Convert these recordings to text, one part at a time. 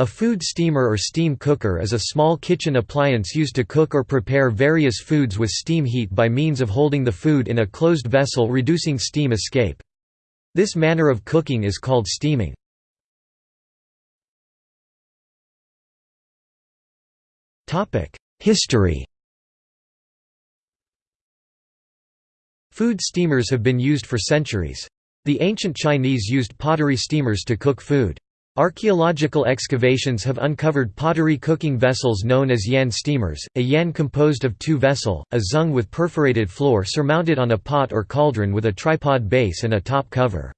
A food steamer or steam cooker is a small kitchen appliance used to cook or prepare various foods with steam heat by means of holding the food in a closed vessel reducing steam escape. This manner of cooking is called steaming. History Food steamers have been used for centuries. The ancient Chinese used pottery steamers to cook food. Archaeological excavations have uncovered pottery cooking vessels known as yan steamers, a yan composed of two vessel, a zeng with perforated floor surmounted on a pot or cauldron with a tripod base and a top cover.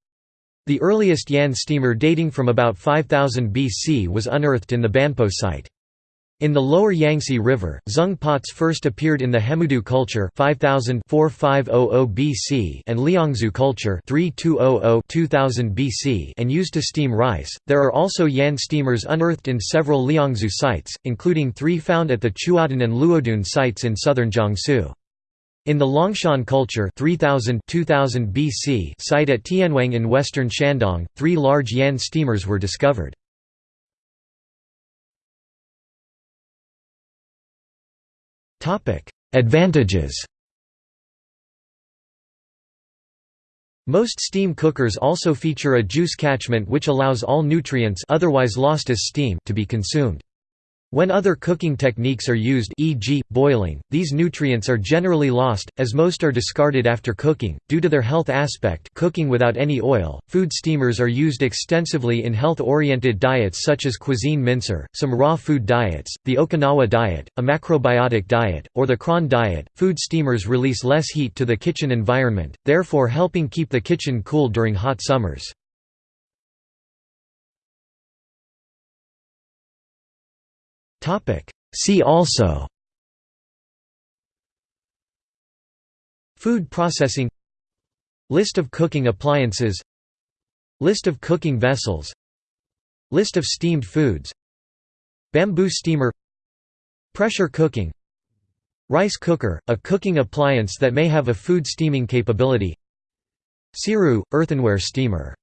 The earliest yan steamer dating from about 5000 BC was unearthed in the Banpo site. In the lower Yangtze River, zeng pots first appeared in the Hemudu culture 5000 BC and Liangzhu culture 3200 BC and used to steam rice. There are also yan steamers unearthed in several Liangzhu sites, including three found at the Chuodun and Luodun sites in southern Jiangsu. In the Longshan culture 3000 2000 BC site at Tianwang in western Shandong, three large yan steamers were discovered. Advantages Most steam cookers also feature a juice catchment which allows all nutrients otherwise lost as steam to be consumed. When other cooking techniques are used e.g., boiling, these nutrients are generally lost, as most are discarded after cooking, due to their health aspect cooking without any oil. Food steamers are used extensively in health-oriented diets such as cuisine minceur, some raw food diets, the Okinawa diet, a macrobiotic diet, or the Cron diet. Food steamers release less heat to the kitchen environment, therefore helping keep the kitchen cool during hot summers. Topic. See also. Food processing. List of cooking appliances. List of cooking vessels. List of steamed foods. Bamboo steamer. Pressure cooking. Rice cooker, a cooking appliance that may have a food steaming capability. Siru, earthenware steamer